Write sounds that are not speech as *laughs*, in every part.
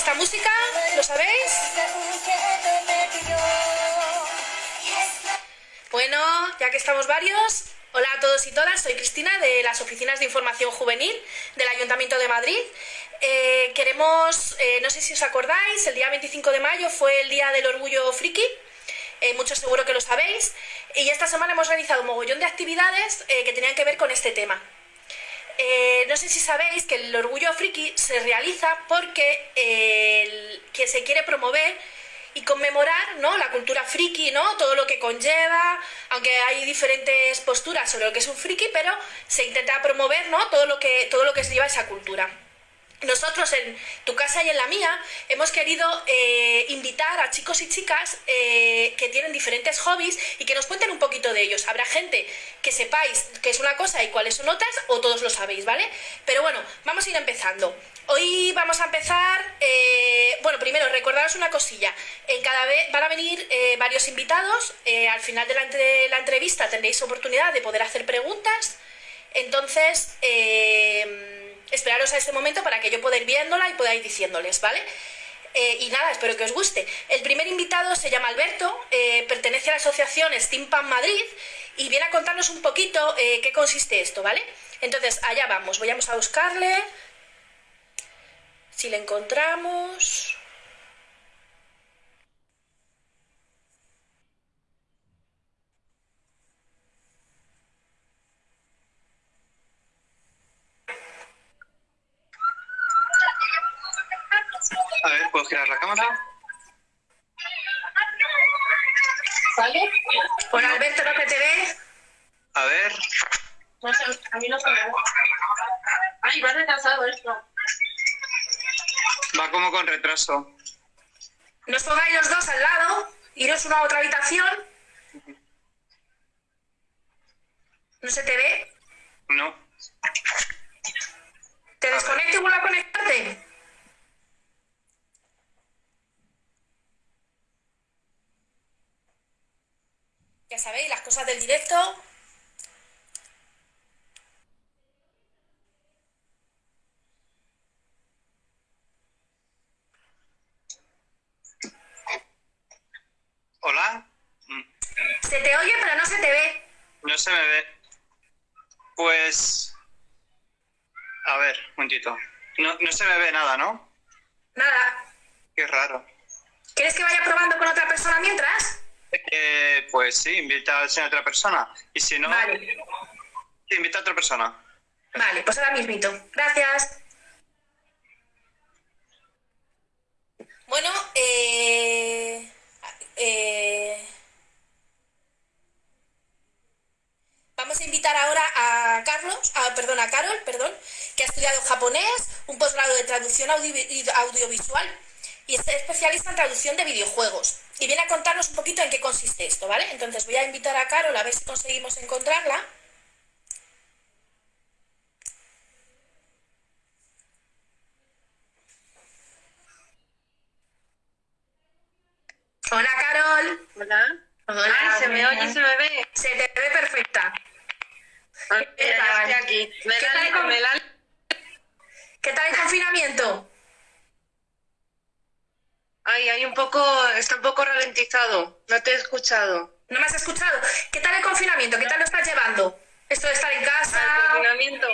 esta música? ¿Lo sabéis? Bueno, ya que estamos varios, hola a todos y todas, soy Cristina de las Oficinas de Información Juvenil del Ayuntamiento de Madrid. Eh, queremos, eh, no sé si os acordáis, el día 25 de mayo fue el Día del Orgullo Friki, eh, muchos seguro que lo sabéis, y esta semana hemos realizado un mogollón de actividades que tenían que ver con este tema. No sé si sabéis que el orgullo friki se realiza porque que se quiere promover y conmemorar ¿no? la cultura friki, ¿no? todo lo que conlleva, aunque hay diferentes posturas sobre lo que es un friki, pero se intenta promover ¿no? todo, lo que, todo lo que se lleva esa cultura. Nosotros en tu casa y en la mía hemos querido eh, invitar a chicos y chicas eh, que tienen diferentes hobbies y que nos cuenten un poquito de ellos. Habrá gente que sepáis qué es una cosa y cuáles son otras o todos lo sabéis, ¿vale? Pero bueno, vamos a ir empezando. Hoy vamos a empezar, eh, bueno, primero recordaros una cosilla. En cada vez van a venir varios invitados. al final de la, entrevista tendréis oportunidad de poder hacer preguntas. Entonces esperaros a este momento para que yo pueda ir viéndola y ir diciéndoles, ¿vale? Eh, y nada, espero que os guste. El primer invitado se llama Alberto, eh, pertenece a la asociación Steampunk Madrid y viene a contarnos un poquito eh, qué consiste esto, ¿vale? Entonces, allá vamos, vayamos a buscarle. Si le encontramos... A ver, ¿puedo girar la cámara? ¿Vale? Hola Alberto, ¿no que te ve? A ver. No sé, a mí no se me ve. Ay, va retrasado esto. Va como con retraso. No os pongáis los dos al lado, iros una a otra habitación. ¿No se te ve? No. ¿Te desconecto y vuelvo a conectarte? Sabéis, las cosas del directo. ¿Hola? Se te oye, pero no se te ve. No se me ve. Pues... A ver, un momentito. No, no se me ve nada, ¿no? Nada. Qué raro. ¿Quieres que vaya probando con otra persona mientras? Eh, pues sí, invita a otra persona. Y si no, Vale. sí, invita a otra persona. Vale, pues ahora mismito. Gracias. Bueno, eh, eh, vamos a invitar ahora a Carlos, a, perdón, a Carol, perdón, que ha estudiado japonés, un posgrado de traducción audio- audiovisual y es especialista en traducción de videojuegos. Y viene a contarnos un poquito en qué consiste esto, ¿vale? Entonces voy a invitar a Carol a ver si conseguimos encontrarla. Hola, Carol. Hola. Hola, Ay, se me oye y se me ve. Se te ve perfecta. Ay, ¿Qué tal? estoy aquí. ¿Qué tal ¿Qué tal el confinamiento? Ay, hay un poco, está un poco ralentizado. No te he escuchado. ¿No me has escuchado? ¿Qué tal el confinamiento? ¿Qué tal lo estás llevando? Esto de estar en casa. Ah, el confinamiento.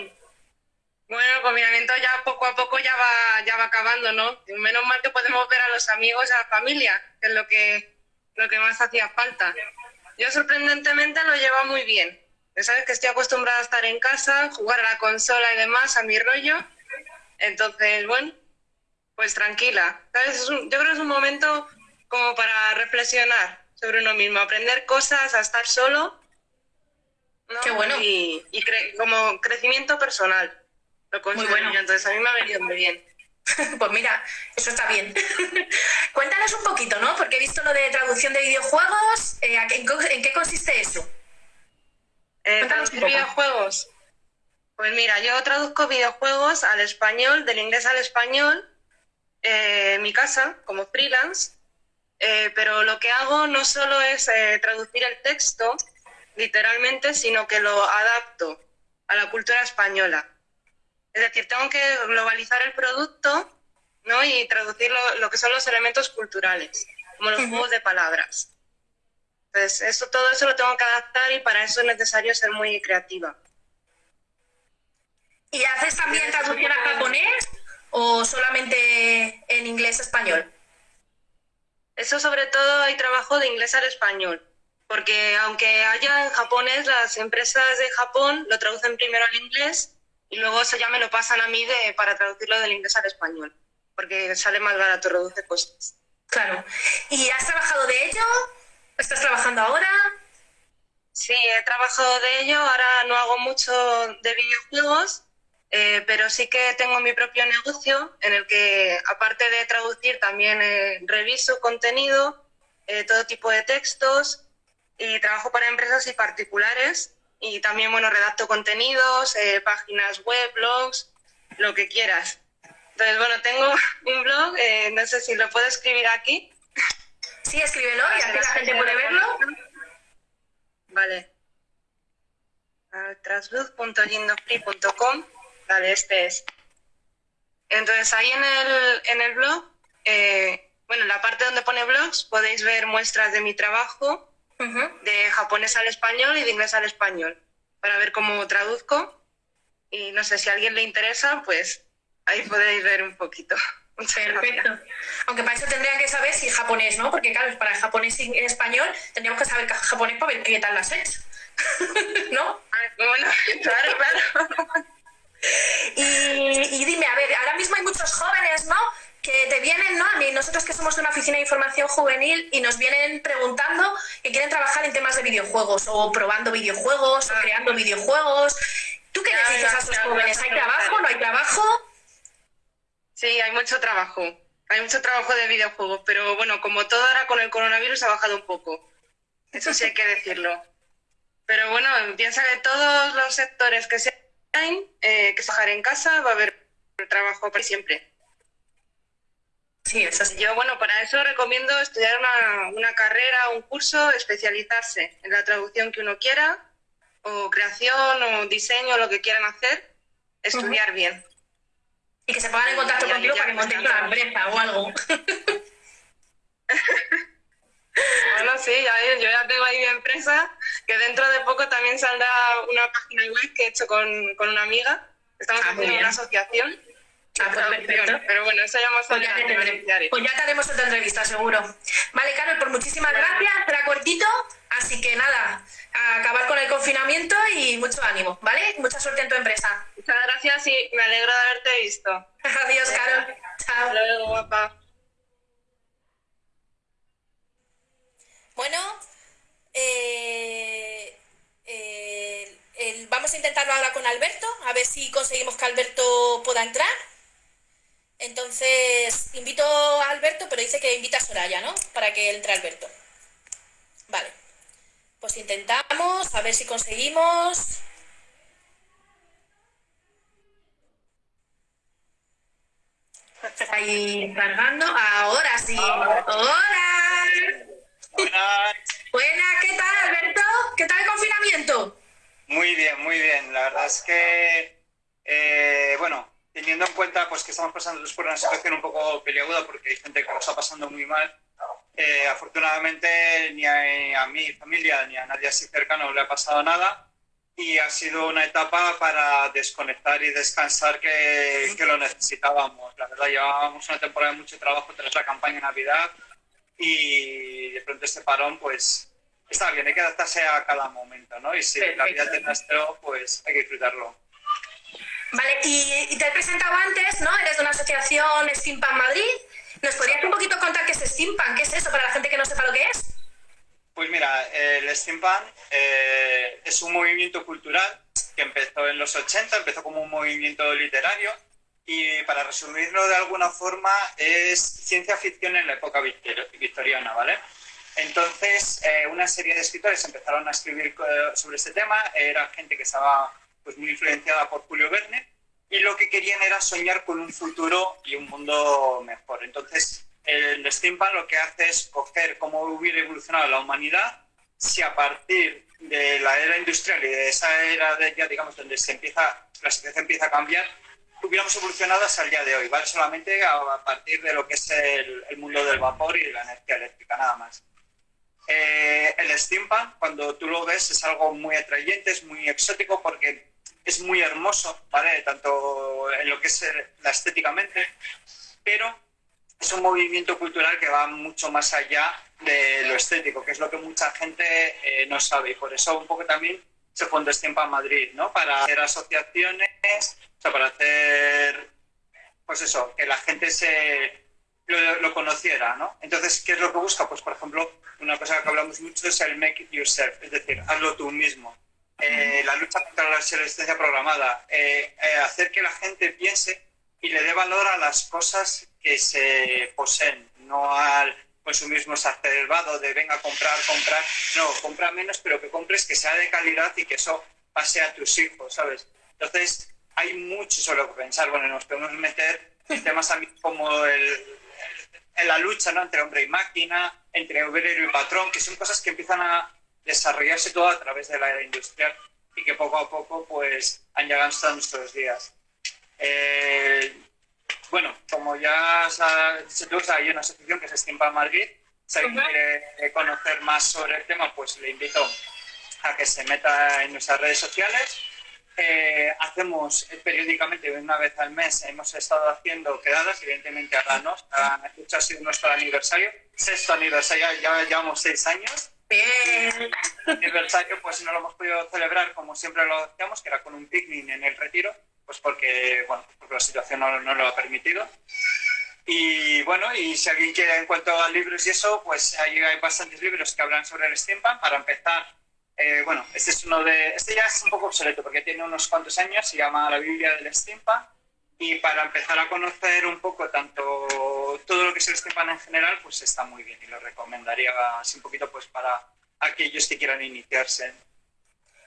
Bueno, el confinamiento ya poco a poco ya va, ya va acabando, ¿no? Menos mal que podemos ver a los amigos, a la familia, que es lo que, lo que más hacía falta. Yo sorprendentemente lo llevo muy bien. Ya sabes que estoy acostumbrada a estar en casa, jugar a la consola y demás, a mi rollo. Entonces, bueno, pues tranquila. ¿Sabes? Es un- yo creo que es un momento como para reflexionar sobre uno mismo, aprender cosas, a estar solo. ¿no? Qué bueno. Y, y cre- como crecimiento personal. Lo considero bueno. yo. Entonces, a mí me ha venido muy bien. *laughs* Pues mira, eso está bien. *laughs* Cuéntanos un poquito, ¿no? Porque he visto lo de traducción de videojuegos. eh, ¿a qué- en, qué consiste eso? Eh, traducir videojuegos. Pues mira, yo traduzco videojuegos al español, del inglés al español, eh, en mi casa, como freelance, eh, pero lo que hago no solo es eh, traducir el texto, literalmente, sino que lo adapto a la cultura española. Es decir, tengo que globalizar el producto ¿no? y traducir lo, que son los elementos culturales, como los juegos de palabras. Entonces, eso, todo eso lo tengo que adaptar y para eso es necesario ser muy creativa. ¿Y haces también traducción a japonés o solamente en inglés-español? Eso sobre todo hay trabajo de inglés al español, porque aunque haya en japonés, las empresas de Japón lo traducen primero al inglés y luego eso ya me lo pasan a mí de, para traducirlo del inglés al español, porque sale más barato, reduce costes. Claro. ¿Y has trabajado de ello? ¿Estás trabajando ahora? Sí, he trabajado de ello, ahora no hago mucho de videojuegos, eh, pero sí que tengo mi propio negocio en el que, aparte de traducir, también eh, reviso contenido, eh, todo tipo de textos y trabajo para empresas y particulares y también, bueno, redacto contenidos, páginas web, blogs, lo que quieras. Entonces, bueno, tengo *laughs* un blog, no sé si lo puedo escribir aquí. Sí, escríbelo y así la gente puede verlo. Vale. Transluz.gindofree.com Vale, este es. Entonces ahí en el, en el blog, eh, bueno, en la parte donde pone blogs podéis ver muestras de mi trabajo de japonés al español y de inglés al español para ver cómo traduzco. Y no sé si a alguien le interesa, pues ahí podéis ver un poquito. *laughs* Perfecto. Aunque para eso tendrían que saber si japonés, ¿no? Porque claro, para el japonés y español tendríamos que saber japonés para ver qué tal las es. *laughs* ¿No? bueno, *laughs* claro, claro. Y, dime, a ver, ahora mismo hay muchos jóvenes, ¿no? que te vienen, ¿no? A mí, nosotros que somos de una oficina de información juvenil y nos vienen preguntando que quieren trabajar en temas de videojuegos o probando videojuegos o creando videojuegos. ¿Tú qué les dices a esos jóvenes? ¿Hay trabajo? ¿No hay trabajo? Sí, hay mucho trabajo. Hay mucho trabajo de videojuegos, pero bueno, como todo ahora con el coronavirus ha bajado un poco. Eso sí hay que decirlo. *laughs* Pero bueno, piensa que todos los sectores que se eh, que trabajar en casa, va a haber trabajo para siempre. Sí, eso Yo, bueno, para eso recomiendo estudiar una, una carrera, un curso, especializarse en la traducción que uno quiera, o creación, o diseño, lo que quieran hacer, estudiar bien. Y que se pongan en contacto contigo para que monten una empresa o algo. *laughs* *laughs* Bueno, sí, yo ya tengo ahí mi empresa, que dentro de poco también saldrá una página web que he hecho con, con una amiga. Estamos ah, haciendo una asociación. Ah, pues Pero bueno, eso ya más pues ya, te pues ya te haremos otra entrevista, seguro. Vale, Carol, pues muchísimas gracias. Era cortito, así que nada, a acabar con el confinamiento y mucho ánimo, ¿vale? Mucha suerte en tu empresa. Muchas gracias y me alegro de haberte visto. *laughs* Adiós, Carol. Chao. Hasta luego, guapa. Bueno, eh, eh, vamos a intentarlo ahora con Alberto, a ver si conseguimos que Alberto pueda entrar. Entonces, invito a Alberto, pero dice que invita a Soraya, ¿no? Para que entre Alberto. Vale. Pues intentamos, a ver si conseguimos. Está ahí cargando. Ahora sí. ¡Hola! Buenas. Buenas, ¿qué tal, Alberto? ¿Qué tal el confinamiento? Muy bien, muy bien. La verdad es que, eh, bueno, teniendo en cuenta pues que estamos pasando por una situación un poco peliaguda porque hay gente que lo está pasando muy mal, eh, afortunadamente ni a, mi familia ni a nadie así cercano le ha pasado nada y ha sido una etapa para desconectar y descansar que, que lo necesitábamos. La verdad, llevábamos una temporada de mucho trabajo tras la campaña de Navidad y de pronto este parón, pues está bien, hay que adaptarse a cada momento, ¿no? Y si la vida tiene esto, pues hay que disfrutarlo. Vale, y, te he presentado antes, ¿no? Eres de una asociación Steampunk Madrid. ¿Nos podrías un poquito contar qué es Steampunk? ¿Qué es eso para la gente que no sepa lo que es? Pues mira, el Steampunk eh, es un movimiento cultural que empezó en los 80, empezó como un movimiento literario y para resumirlo de alguna forma es ciencia ficción en la época victoriana, ¿vale? Entonces, eh, una serie de escritores empezaron a escribir eh, sobre este tema, era gente que estaba pues muy influenciada por Julio Verne, y lo que querían era soñar con un futuro y un mundo mejor. Entonces, el steampunk lo que hace es coger cómo hubiera evolucionado la humanidad si a partir de la era industrial y de esa era de ya digamos donde se empieza la sociedad empieza a cambiar hubiéramos evolucionado hasta el día de hoy vale solamente a, partir de lo que es el, mundo del vapor y de la energía eléctrica nada más. Eh, el steampunk cuando tú lo ves es algo muy atrayente es muy exótico porque es muy hermoso vale tanto en lo que es la estéticamente pero es un movimiento cultural que va mucho más allá de lo estético, que es lo que mucha gente eh, no sabe. Y por eso un poco también se fundó Steampa Madrid, ¿no? Para hacer asociaciones, o sea, para hacer, pues eso, que la gente se lo, conociera, ¿no? Entonces, ¿qué es lo que busca? Pues, por ejemplo, una cosa que hablamos mucho es el make it yourself, es decir, hazlo tú mismo. Eh, la lucha contra la obsolescencia programada, eh, hacer que la gente piense y le dé valor a las cosas que se poseen, no al consumismo exacerbado de venga a comprar, comprar. No, compra menos, pero que compres que sea de calidad y que eso pase a tus hijos, ¿sabes? Entonces, hay mucho sobre lo que pensar. Bueno, nos podemos meter en temas también como el, en la lucha ¿no? entre hombre y máquina, entre obrero y patrón, que son cosas que empiezan a desarrollarse todo a través de la era industrial y que poco a poco pues han llegado hasta nuestros días. Eh, bueno, como ya se hay una asociación que se Steampunk Madrid. Si alguien quiere conocer más sobre el tema, pues le invito a que se meta en nuestras redes sociales. Eh, hacemos periódicamente, una vez al mes, hemos estado haciendo quedadas, evidentemente ahora no, ha sido nuestro aniversario, sexto aniversario, ya llevamos seis años. Bien. El aniversario, pues no lo hemos podido celebrar como siempre lo hacíamos, que era con un picnic en el retiro, pues porque, bueno, porque la situación no, no, lo ha permitido. Y bueno, y si alguien quiere en cuanto a libros y eso, pues ahí hay bastantes libros que hablan sobre el steampunk. Para empezar, eh, bueno, este es uno de, este ya es un poco obsoleto porque tiene unos cuantos años, se llama La Biblia del steampunk. Y para empezar a conocer un poco tanto todo lo que es el steampunk en general, pues está muy bien y lo recomendaría así un poquito pues para aquellos que quieran iniciarse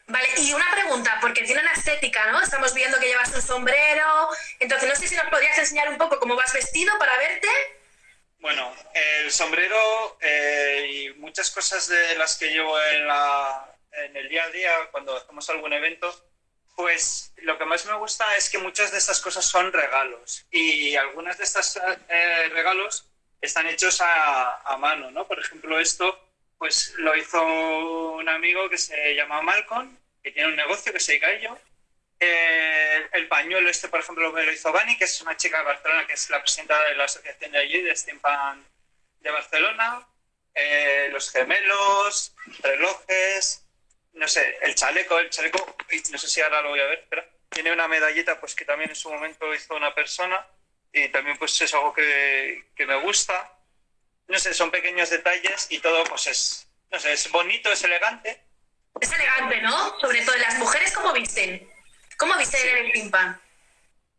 Vale, y una pregunta, porque tiene una estética, ¿no? Estamos viendo que llevas un sombrero, entonces no sé si nos podrías enseñar un poco cómo vas vestido para verte. Bueno, el sombrero eh, y muchas cosas de las que llevo en, la, en el día a día cuando hacemos algún evento, pues lo que más me gusta es que muchas de estas cosas son regalos y algunas de estos eh, regalos están hechos a, a, mano, ¿no? Por ejemplo, esto pues lo hizo un amigo que se llama Malcolm que tiene un negocio que se dedica a ello. Eh, el pañuelo este, por ejemplo, lo hizo Bani, que es una chica de Barcelona, que es la presidenta de la asociación de allí, de Steampan de Barcelona. Eh, los gemelos, relojes, no sé, el chaleco, el chaleco, no sé si ahora lo voy a ver, pero tiene una medallita pues que también en su momento hizo una persona y también pues es algo que, que me gusta. No sé, son pequeños detalles y todo pues es, no sé, es bonito, es elegante es elegante, ¿no? Sobre todo las mujeres, ¿cómo visten? ¿Cómo visten en el steampunk?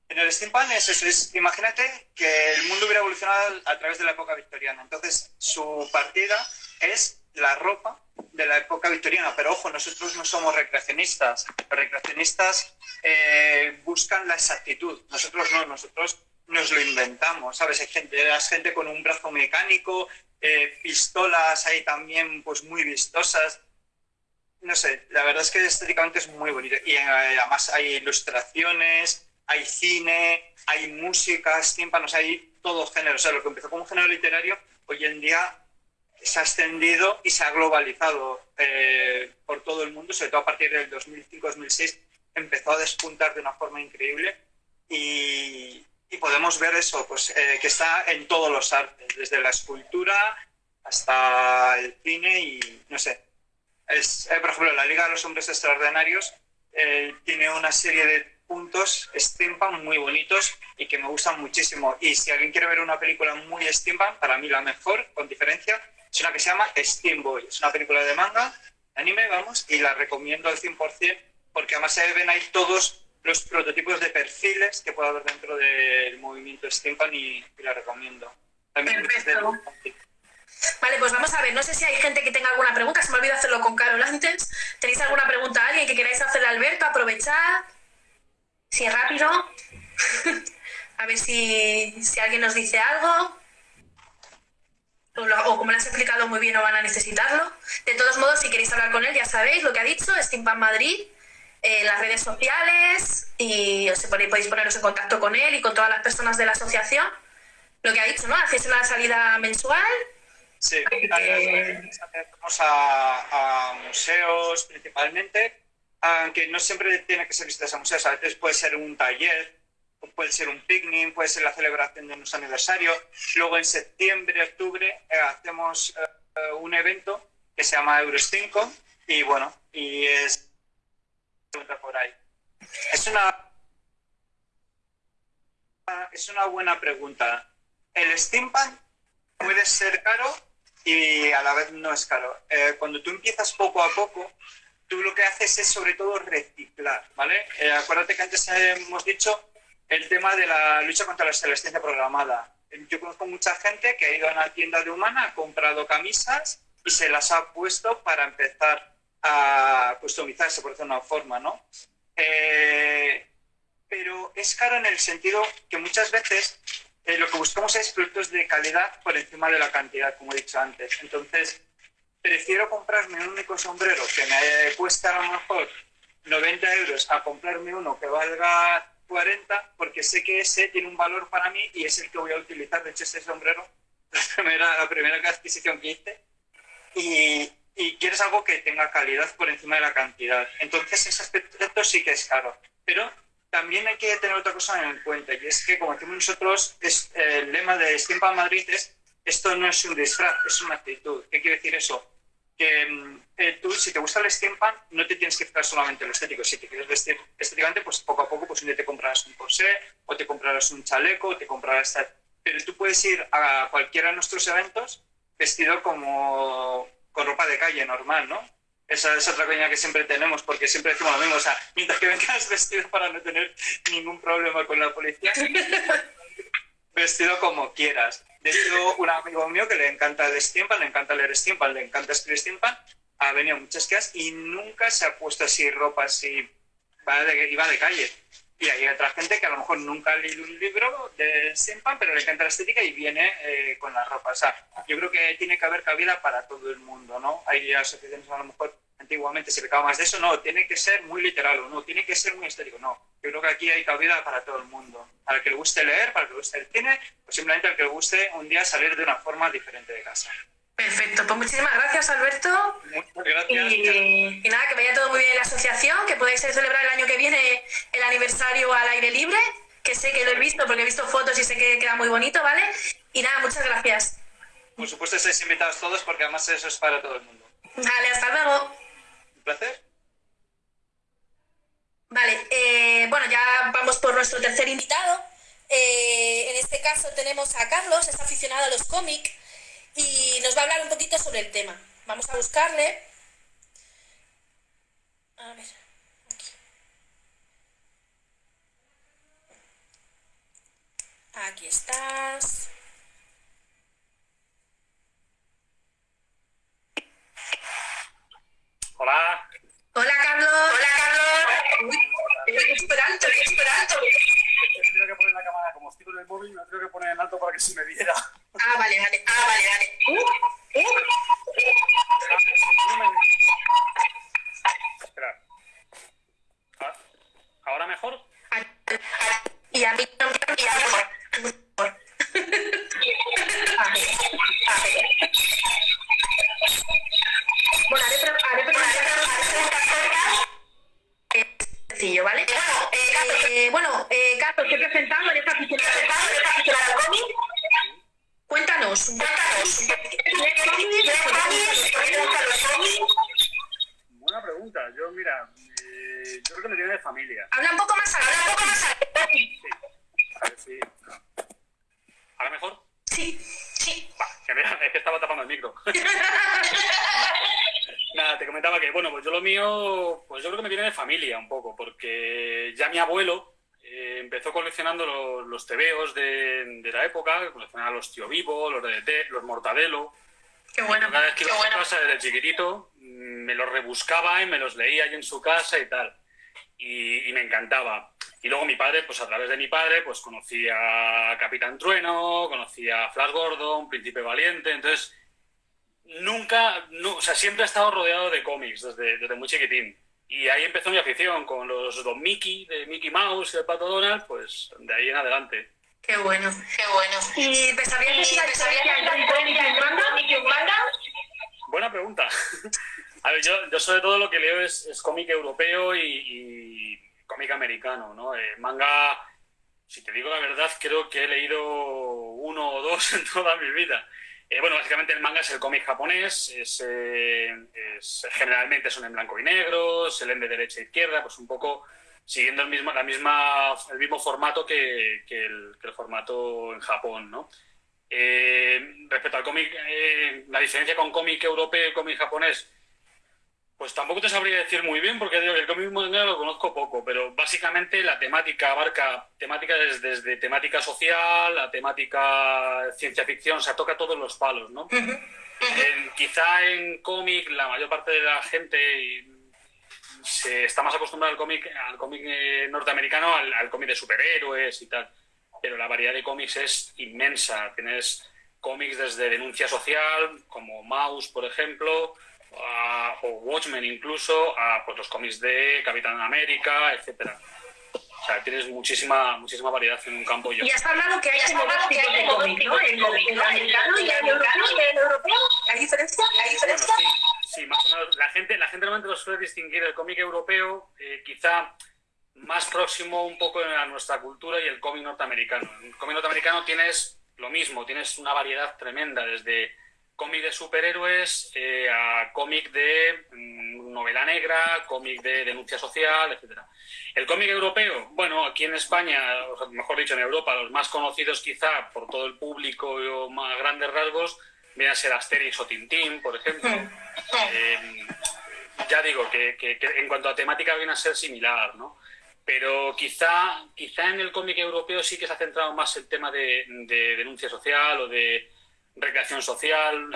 En el steampunk es eso, es, imagínate que el mundo hubiera evolucionado a través de la época victoriana. Entonces, su partida es la ropa de la época victoriana. Pero ojo, nosotros no somos recreacionistas. Los recreacionistas eh, buscan la exactitud. Nosotros no, nosotros nos lo inventamos, ¿sabes? Hay gente, hay gente con un brazo mecánico, eh, pistolas ahí también pues muy vistosas no sé, la verdad es que estéticamente es muy bonito. Y eh, además hay ilustraciones, hay cine, hay música, tímpanos, hay todo género. O sea, lo que empezó como un género literario, hoy en día se ha extendido y se ha globalizado eh, por todo el mundo, sobre todo a partir del 2005-2006, empezó a despuntar de una forma increíble y, podemos ver eso, pues eh, que está en todos los artes, desde la escultura hasta el cine y no sé, es, eh, por ejemplo, la Liga de los Hombres Extraordinarios eh, tiene una serie de puntos steampunk muy bonitos y que me gustan muchísimo. Y si alguien quiere ver una película muy steampunk, para mí la mejor, con diferencia, es una que se llama Steam Boy. Es una película de manga, anime, vamos, y la recomiendo al 100% porque además se ven ahí todos los prototipos de perfiles que puede haber dentro del movimiento steampunk y, la recomiendo. Perfecto. Vale, pues vamos a ver, no sé si hay gente que tenga alguna pregunta, se me olvidó hacerlo con Carol antes. ¿Tenéis alguna pregunta a alguien que queráis hacerle a Alberto? Aprovechad. Si es rápido. *laughs* a ver si, si alguien nos dice algo o como lo has explicado muy bien no van a necesitarlo. De todos modos, si queréis hablar con él, ya sabéis lo que ha dicho, Steampunk Madrid, eh, las redes sociales y os podéis poneros en contacto con él y con todas las personas de la asociación. Lo que ha dicho, ¿no? Hacéis una salida mensual. Sí, vamos a, a, museos principalmente, aunque no siempre tiene que ser visitas a museos, a veces puede ser un taller puede ser un picnic, puede ser la celebración de unos aniversarios. Luego en septiembre, octubre eh, hacemos eh, un evento que se llama Eurostinco y bueno, y es por ahí. Es una es una buena pregunta. El steampunk puede ser caro y a la vez no es caro. Eh, cuando tú empiezas poco a poco, tú lo que haces es sobre todo reciclar, ¿vale? acuérdate que antes hemos dicho el tema de la lucha contra la obsolescencia programada. Yo conozco mucha gente que ha ido a una tienda de humana, ha comprado camisas y se las ha puesto para empezar a customizarse, por decirlo de una forma, ¿no? Eh, pero es caro en el sentido que muchas veces eh, lo que buscamos es productos de calidad por encima de la cantidad, como he dicho antes. Entonces, prefiero comprarme un único sombrero que me cuesta a lo mejor 90 euros a comprarme uno que valga 40 porque sé que ese tiene un valor para mí y es el que voy a utilizar. De hecho, ese sombrero, *laughs* la primera, la primera adquisición que hice. Y, y quieres algo que tenga calidad por encima de la cantidad. Entonces, ese aspecto sí que es caro. Pero también hay que tener otra cosa en cuenta y es que, como decimos nosotros, es, el lema de Steampunk Madrid es esto no es un disfraz, es una actitud. ¿Qué quiere decir eso? que mm, eh, tú, si te gusta el steampunk, no te tienes que fijar solamente en lo estético. Si te quieres vestir estéticamente, pues poco a poco, pues un día te comprarás un corsé, o te comprarás un chaleco, o te comprarás... Pero tú puedes ir a cualquiera de nuestros eventos vestido como con ropa de calle normal, ¿no? Esa es otra coña que siempre tenemos, porque siempre decimos lo mismo. O sea, mientras que vengas *laughs* vestido para no tener ningún problema con la policía, *laughs* vestido como quieras. De hecho, un amigo mío que le encanta el steampunk, le encanta leer steampunk, le encanta escribir steampunk, ha venido muchas quedas y nunca se ha puesto así ropa así, va de, iba de calle. Y hay otra gente que a lo mejor nunca ha leído un libro de steampunk, pero le encanta la estética y viene eh, con la ropa. O sea, yo creo que tiene que haber cabida para todo el mundo, ¿no? Hay asociaciones a lo mejor antiguamente se pecaba más de eso, no, tiene que ser muy literal o no, tiene que ser muy estético, no. Yo creo que aquí hay cabida para todo el mundo, para el que le guste leer, para el que le guste el cine, o simplemente al que le guste un día salir de una forma diferente de casa. Perfecto, pues muchísimas gracias Alberto. Muchas gracias. Y, nada, que vaya todo muy bien en la asociación, que podáis celebrar el año que viene el aniversario al aire libre, que sé que lo he visto porque he visto fotos y sé que queda muy bonito, ¿vale? Y nada, muchas gracias. Por supuesto, estáis invitados todos porque además eso es para todo el mundo. Vale, hasta luego placer. Vale, eh, bueno, ya vamos por nuestro tercer invitado. Eh, en este caso tenemos a Carlos, es aficionado a los cómics y nos va a hablar un poquito sobre el tema. Vamos a buscarle. A ver, aquí. Aquí estás. Hola. Hola, Carlos. Hola, Carlos. Los, tebeos de, de, la época, coleccionaba los tío vivo, los DDT, los mortadelo, Qué bueno. Cada vez que iba a su casa desde chiquitito, mm, me los rebuscaba y me los leía ahí en su casa y tal. Y, y me encantaba. Y luego mi padre, pues a través de mi padre, pues conocía a Capitán Trueno, conocía a Flash Gordon, Príncipe Valiente, entonces nunca, no, o sea, siempre he estado rodeado de cómics desde, desde muy chiquitín. Y ahí empezó mi afición con los Don Mickey, de Mickey Mouse y el Pato Donald, pues de ahí en adelante. Qué bueno. Qué bueno. ¿Y te sabías cómic y un manga? Buena pregunta. *laughs* A ver, yo, yo sobre todo lo que leo es, es cómic europeo y, y cómic americano, ¿no? Eh, manga, si te digo la verdad, creo que he leído uno o dos *laughs* en toda mi vida. Eh, bueno, básicamente el manga es el cómic japonés, eh, generalmente son en blanco y negro, se leen de derecha a izquierda, pues un poco siguiendo el mismo, la misma, el mismo formato que, el, formato en Japón, ¿no? Eh, respecto al cómic, la diferencia con cómic europeo y cómic japonés, pues tampoco te sabría decir muy bien, porque el cómic manga lo conozco poco, pero básicamente la temática abarca temática desde, desde temática social a temática ciencia ficción, o sea, toca todos los palos, ¿no? En- quizá en cómic la mayor parte de la gente se está más acostumbrada al cómic al cómic eh, norteamericano, al, al cómic de superhéroes y tal, pero la variedad de cómics es inmensa. Tienes cómics desde denuncia social, como Mouse, por ejemplo, a- o Watchmen incluso, a pues, los cómics de Capitán América, etcétera. O sea, tienes muchísima, muchísima variedad en un campo. Yo. Y has hablado que hay como dos tipos hay de cómic, ¿no? El, cómic, el ¿no? El americano y el americano europeo. y el europeo. ¿Hay diferencia? ¿Hay Bueno, diferencia? sí, sí, más o menos. La gente, la gente realmente lo suele distinguir el cómic europeo, eh, quizá más próximo un poco a nuestra cultura y el cómic norteamericano. En el cómic norteamericano tienes lo mismo, tienes una variedad tremenda, desde cómic de superhéroes eh, a cómic de mm, novela negra, cómic de denuncia social, etcétera. El cómic europeo, bueno, aquí en España, mejor dicho en Europa, los más conocidos quizá por todo el público o más grandes rasgos, vienen a ser Asterix o Tintín, por ejemplo. *laughs* Eh, ya digo que, que- que en cuanto a temática viene a ser similar, ¿no? Pero quizá, quizá en el cómic europeo sí que se ha centrado más el tema de, de denuncia social o de recreación social,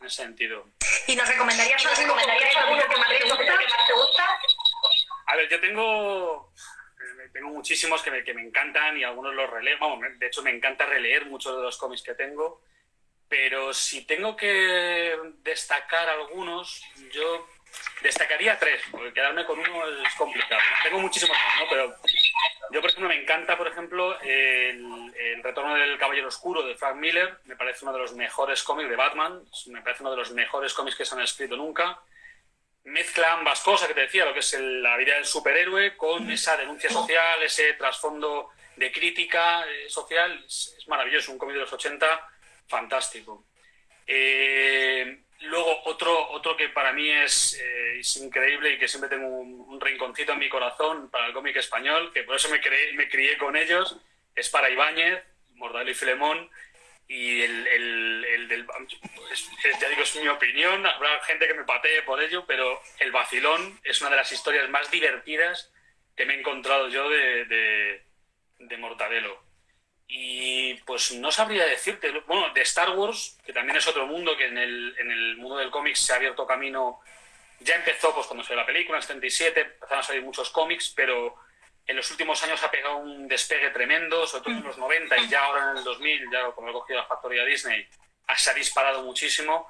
en ese sentido. ¿Y nos recomendarías ¿Nos alguno recomendarías concreto, alguno que más te gusta? A ver, yo tengo, eh, tengo muchísimos que me, que me encantan y algunos los releo. Vamos, de hecho, me encanta releer muchos de los cómics que tengo. Pero si tengo que destacar algunos, yo destacaría tres, porque quedarme con uno es complicado. Tengo muchísimos más, ¿no? Pero yo, por ejemplo, me encanta, por ejemplo, el, el Retorno del Caballero Oscuro de Frank Miller. Me parece uno de los mejores cómics de Batman. Me parece uno de los mejores cómics que se han escrito nunca mezcla ambas cosas que te decía, lo que es el- la vida del superhéroe con esa denuncia social, ese trasfondo de crítica eh, social. Es, es maravilloso, un cómic de los 80 fantástico. Eh, luego, otro, otro que para mí es, eh, es increíble y que siempre tengo un, un rinconcito en mi corazón para el cómic español, que por eso me, creé- me crié con ellos, es para Ibáñez, Mortadelo y Filemón, y el, el- el del... es- ya digo, es mi opinión, habrá gente que me patee por ello, pero El Vacilón es una de las historias más divertidas que me he encontrado yo de, de Mortadelo. Y pues no sabría decirte, bueno, de Star Wars, que también es otro mundo, que en el, en el mundo del cómic se ha abierto camino, ya empezó pues cuando salió la película, en el 77, empezaron a salir muchos cómics, pero en los últimos años ha pegado un despegue tremendo, sobre todo en los 90 y ya ahora en el 2000, ya cuando he cogido la factoría Disney, ha- se ha disparado muchísimo.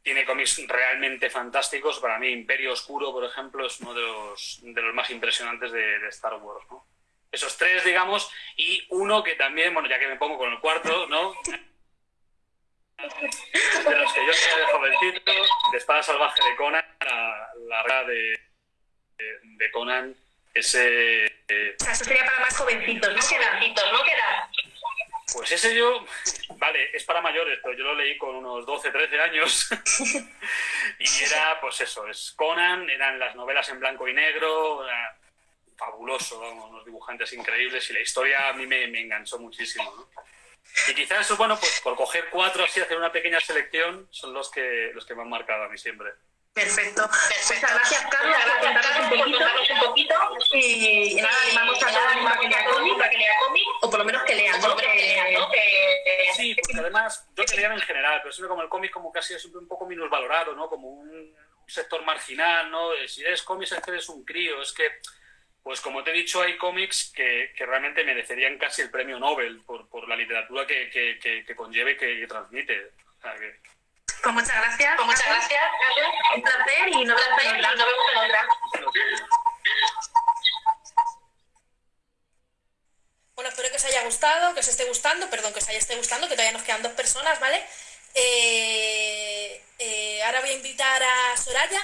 Tiene cómics realmente fantásticos. Para mí, Imperio Oscuro, por ejemplo, es uno de los, de los más impresionantes de, de Star Wars. ¿no? Esos tres, digamos, y uno que también, bueno, ya que me pongo con el cuarto, ¿no? de los que yo soy de jovencito, de Espada Salvaje de Conan, la, la de, de, de Conan, ese... eh, O sea, eso sería para más jovencitos, ¿no? Queda, no queda. Pues ese yo, vale, es para mayores, pero yo lo leí con unos 12, 13 años. *laughs* y era, pues eso, es Conan, eran las novelas en blanco y negro, era fabuloso, unos dibujantes increíbles y la historia a mí me, me enganchó muchísimo. ¿no? Y quizás eso, bueno, pues por coger cuatro así, hacer una pequeña selección, son los que, los que me han marcado a mí siempre. Perfecto. Muchas gracias, Carlos, por contarnos un poquito. Y, nada, animamos a todos a que lea cómic, o por lo menos que lean, ¿no? Sí, porque además, yo que lean en general, pero siempre como el cómic como casi es siempre un poco valorado, ¿no? Como un sector marginal, ¿no? Si eres cómic es que eres un crío, es que pues como te he dicho, hay cómics que, que realmente merecerían casi el premio Nobel por, por la literatura que, que, que conlleve y que, transmite. Pues muchas gracias. Pues muchas gracias. Un placer y nos vemos en otra. Bueno, espero que os haya gustado, que os esté gustando, perdón, que os haya esté gustando, que todavía nos quedan dos personas, ¿vale? Eh, eh, ahora voy a invitar a Soraya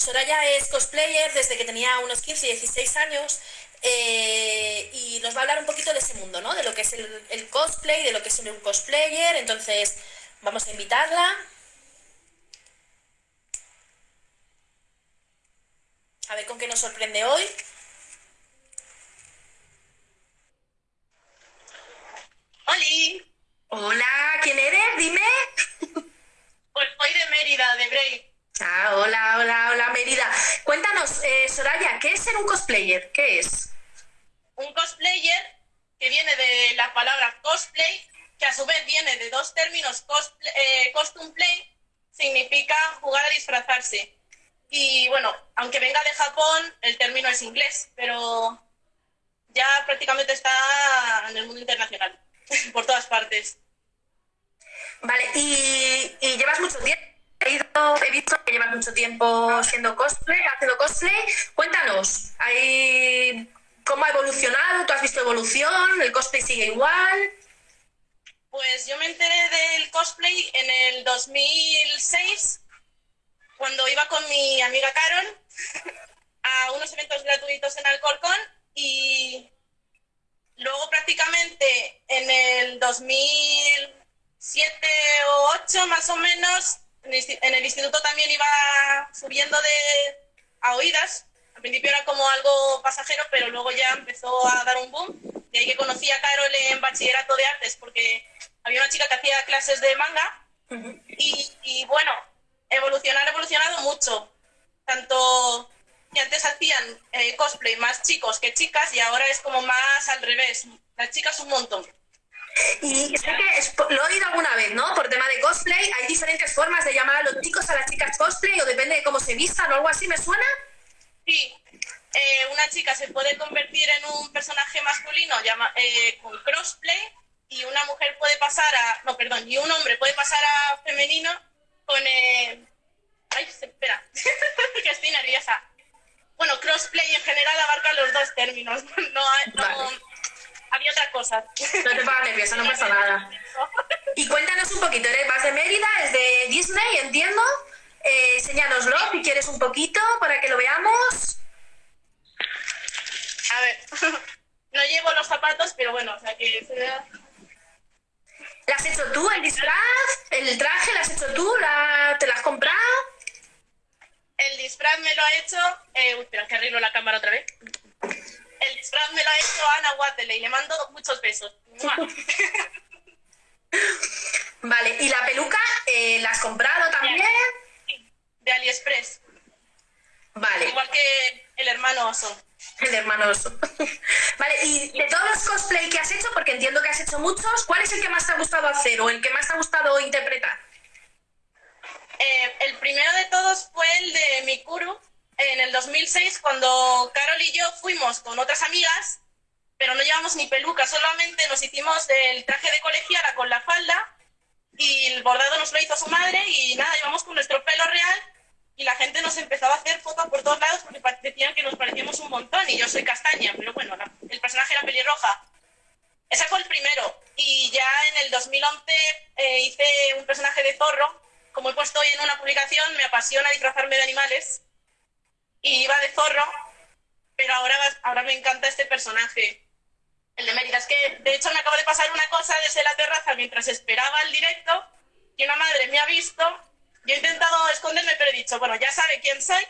Soraya es cosplayer desde que tenía unos 15, 16 años eh, y nos va a hablar un poquito de ese mundo, ¿no? De lo que es el, cosplay, de lo que es un cosplayer. Entonces, vamos a invitarla. A ver con qué nos sorprende hoy. ¡Holi! Hola, ¿quién eres? Dime. Pues soy de Mérida, de Bray. Ah, hola, hola, hola, Mérida. Cuéntanos, eh, Soraya, ¿qué es ser un cosplayer? ¿Qué es? Un cosplayer que viene de la palabra cosplay, que a su vez viene de dos términos, eh, costume play, significa jugar a disfrazarse. Y bueno, aunque venga de Japón, el término es inglés, pero ya prácticamente está en el mundo internacional, *laughs* por todas partes. Vale, y llevas mucho tiempo he, visto que llevas mucho tiempo siendo cosplay, haciendo cosplay. Cuéntanos, ¿cómo ha evolucionado? ¿Tú has visto evolución? ¿El cosplay sigue igual? Pues yo me enteré del cosplay en el 2006, cuando iba con mi amiga Carol a unos eventos gratuitos en Alcorcón y luego prácticamente en el 2007 o 8 más o menos en el instituto también iba subiendo de a oídas. Al principio era como algo pasajero, pero luego ya empezó a dar un boom. De ahí que conocí a Carol en bachillerato de artes, porque había una chica que hacía clases de manga. y, bueno, evolucionar, ha evolucionado mucho. Tanto que antes hacían eh, cosplay más chicos que chicas y ahora es como más al revés. Las chicas un montón. Y sé que lo he oído alguna vez, ¿no? Por tema de cosplay, hay diferentes formas de llamar a los chicos a las chicas cosplay o depende de cómo se vistan o algo así, ¿me suena? Sí, eh, una chica se puede convertir en un personaje masculino llama, eh, con crossplay y una mujer puede pasar a, no, perdón, y un hombre puede pasar a femenino con, eh, ay, espera, *laughs* que estoy nerviosa. Bueno, crossplay en general abarca los dos términos, *laughs* no, no había otra cosa. No te pongas nerviosa, no pasa nada. Y cuéntanos un poquito, eres más de Mérida, es de Disney, entiendo. Eh, enséñanoslo si quieres un poquito para que lo veamos. A ver, *laughs* no llevo los zapatos, pero bueno, o sea que se vea. ¿La has hecho tú, el disfraz? ¿El traje lo has hecho tú? ¿La... ¿Te lo has comprado? El disfraz me lo ha hecho. Eh, uy, espera, que arreglo la cámara otra vez el disfraz me lo ha hecho Ana Watley, le mando muchos besos. *laughs* vale, ¿y la peluca eh, la has comprado también? de AliExpress. Vale. Igual que el hermano oso. El hermano oso. *laughs* vale, y de todos los cosplay que has hecho, porque entiendo que has hecho muchos, ¿cuál es el que más te ha gustado hacer o el que más te ha gustado interpretar? Eh, el primero de todos fue el de Mikuru, en el 2006 cuando Carol y yo fuimos con otras amigas, pero no llevamos ni peluca, solamente nos hicimos el traje de colegiala con la falda y el bordado nos lo hizo su madre y nada, llevamos con nuestro pelo real y la gente nos empezaba a hacer fotos por todos lados porque decían que nos parecíamos un montón y yo soy castaña, pero bueno, el personaje era pelirroja. Ese fue el primero y ya en el 2011 eh, hice un personaje de zorro. Como he puesto hoy en una publicación, me apasiona disfrazarme de animales y iba de zorro, pero ahora, ahora me encanta este personaje, el de Mérida. Es que, de hecho, me acaba de pasar una cosa desde la terraza mientras esperaba el directo, y una madre me ha visto, yo he intentado esconderme, pero he dicho, bueno, ya sabe quién soy,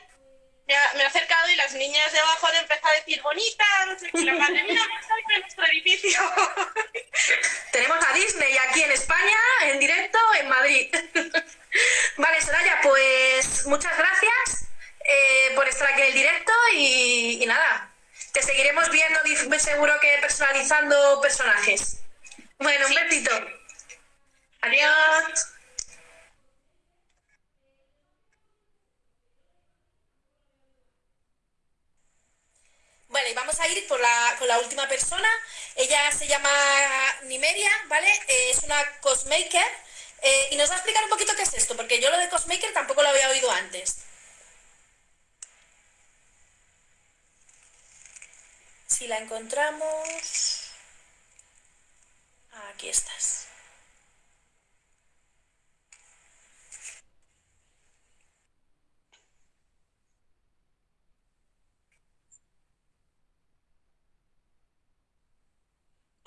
me ha, acercado y las niñas de abajo han empezado a decir, bonita, no sé qué, la madre, mira, estoy en nuestro edificio. *laughs* Tenemos a Disney aquí en España, en directo, en Madrid. *laughs* vale, Soraya, pues muchas gracias eh, por estar aquí en el directo y, y nada, te seguiremos viendo seguro que personalizando personajes. Bueno, un besito. Adiós. Vale, vamos a ir por la, con la última persona. Ella se llama Nimeria, ¿vale? Eh, es una cosmaker. Eh, y nos va a explicar un poquito qué es esto, porque yo lo de cosmaker tampoco lo había oído antes. Si la encontramos... Aquí estás.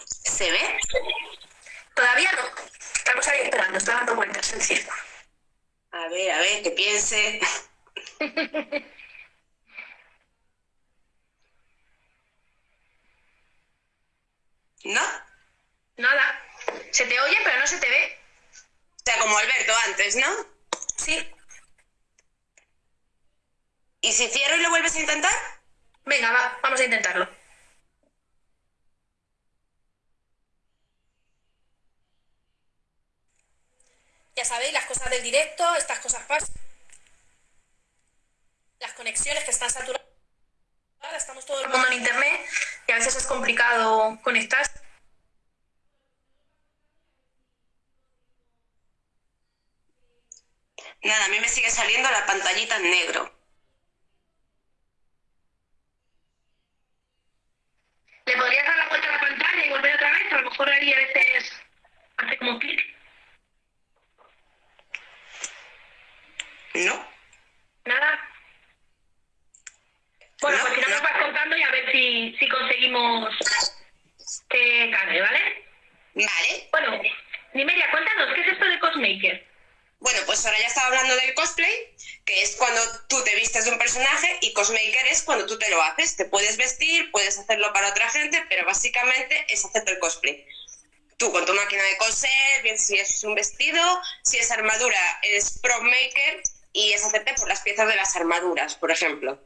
¿Se ve? Todavía no. Estamos ahí esperando, está dando vueltas el circo. A ver, a ver, que piense. *laughs* ¿No? Nada. Se te oye, pero no se te ve. O sea, como Alberto antes, ¿no? Sí. ¿Y si cierro y lo vuelves a intentar? Venga, va, vamos a intentarlo. Ya sabéis, las cosas del directo, estas cosas pasan. Las conexiones que están saturadas. Estamos todo el mundo en internet a veces es complicado conectar. Nada, a mí me sigue saliendo la pantallita en negro. ¿Le podrías dar la vuelta a la pantalla y volver otra vez? A lo mejor ahí a veces hace como clic. ¿No? Nada. Bueno, No, pues si no nos vas contando y a ver si, si conseguimos que cargue, ¿vale? Vale. Bueno, Nimeria, cuéntanos, ¿qué es esto de Cosmaker? Bueno, pues ahora ya estaba hablando del cosplay, que es cuando tú te vistes de un personaje y cosmaker es cuando tú te lo haces. Te puedes vestir, puedes hacerlo para otra gente, pero básicamente es hacerte el cosplay. Tú con tu máquina de coser, bien si es un vestido, si es armadura, es prop maker y es hacerte por las piezas de las armaduras, por ejemplo.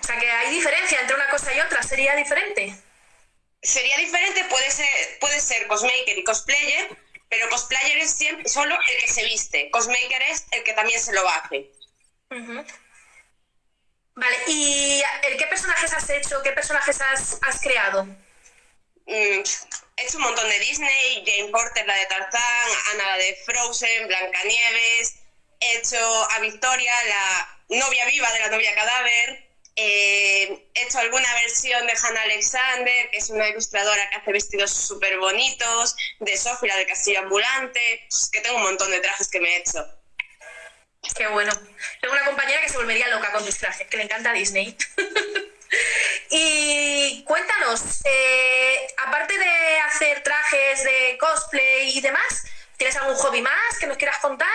O sea, que hay diferencia entre una cosa y otra, ¿sería diferente? Sería diferente, puede ser, puede ser cosmaker y cosplayer, pero cosplayer es siempre, solo el que se viste. Cosmaker es el que también se lo hace. Vale, ¿y qué personajes has hecho? ¿Qué personajes has, has creado? Mm, he hecho un montón de Disney, Jane Porter, la de Tarzán, Ana, la de Frozen, Blancanieves. He hecho a Victoria, la novia viva de la novia cadáver. Eh, he hecho alguna versión de Hannah Alexander, que es una ilustradora que hace vestidos súper bonitos, de la del castillo ambulante. Es que tengo un montón de trajes que me he hecho. Qué bueno. Tengo una compañera que se volvería loca con mis trajes, que le encanta Disney. *laughs* y cuéntanos, eh, aparte de hacer trajes de cosplay y demás, ¿tienes algún hobby más que nos quieras contar?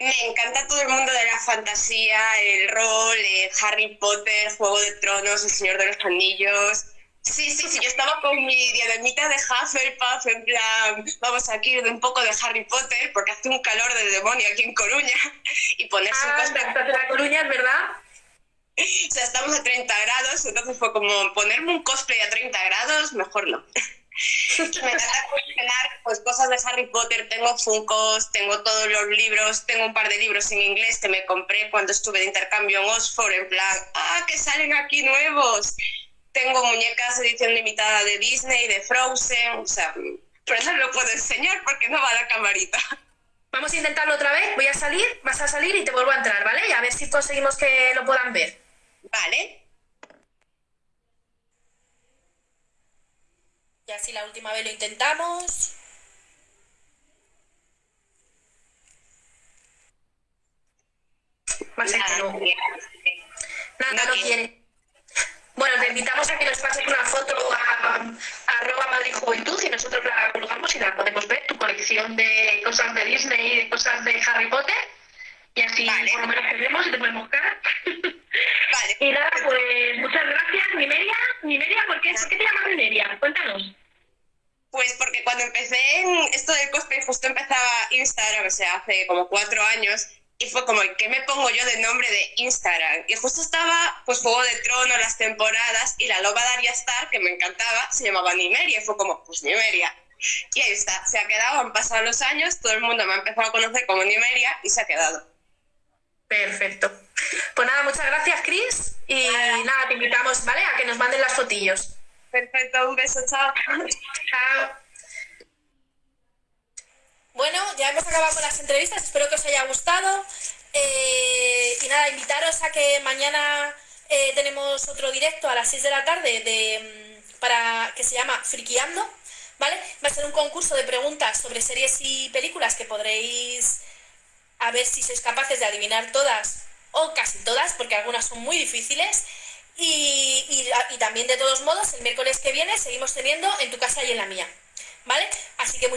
Me encanta todo el mundo de la fantasía, el rol, eh, Harry Potter, Juego de Tronos, El Señor de los Anillos. Sí, sí, sí, yo estaba con mi diademita de Hufflepuff, en plan, vamos aquí de un poco de Harry Potter, porque hace un calor de demonio aquí en Coruña, y ponerse un Ah, estás en La Coruña, verdad. O sea, estamos a 30 grados, entonces fue como ponerme un cosplay a 30 grados, mejor no. Me encanta coleccionar pues, cosas de Harry Potter, tengo Funkos, tengo todos los libros, tengo un par de libros en inglés que me compré cuando estuve de intercambio en Oxford, en plan, ¡ah, que salen aquí nuevos! Tengo muñecas edición limitada de Disney, de Frozen, o sea, pero no lo puedo enseñar porque no va la camarita. Vamos a intentarlo otra vez. Voy a salir, vas a salir y te vuelvo a entrar, ¿vale? Y a ver si conseguimos que lo puedan ver. Vale, Ya si la última vez lo intentamos. Va a ser que no. Nada, No no quiere. quiere. Bueno, te invitamos a que nos pases una foto a, a arroba Madrid Juventud y nosotros la colgamos y la podemos ver, tu colección de cosas de Disney y de cosas de Harry Potter. Y así Vale. por lo menos te vemos y te podemos cara. vale. *laughs* y nada, pues gracias, Nimeria. Nimeria, ¿por qué, ¿por qué te llamas Nimeria? Cuéntanos. Pues porque cuando empecé en esto del cosplay, justo empezaba Instagram, o sea, hace como cuatro años, y fue como, ¿qué me pongo yo de nombre de Instagram? Y justo estaba, pues, Juego de Tronos, las temporadas, y la loba Daria Star, que me encantaba, se llamaba Nimeria, y fue como, pues Nimeria. Y ahí está, se ha quedado, han pasado los años, todo el mundo me ha empezado a conocer como Nimeria, y se ha quedado. Perfecto. Pues nada, muchas gracias, Cris, y nada, te invitamos, ¿vale? A que nos manden las fotillos. Perfecto, un beso, chao. Chao. Bueno, ya hemos acabado con las entrevistas, espero que os haya gustado. Eh, y nada, invitaros a que mañana eh, tenemos otro directo a las 6 de la tarde de, mm, para, que se llama Friqueando, ¿vale? Va a ser un concurso de preguntas sobre series y películas que podréis a ver si sois capaces de adivinar todas o casi todas, porque algunas son muy difíciles. Y, y, también de todos modos, el miércoles que viene seguimos teniendo en tu casa y en la mía, ¿vale? Así que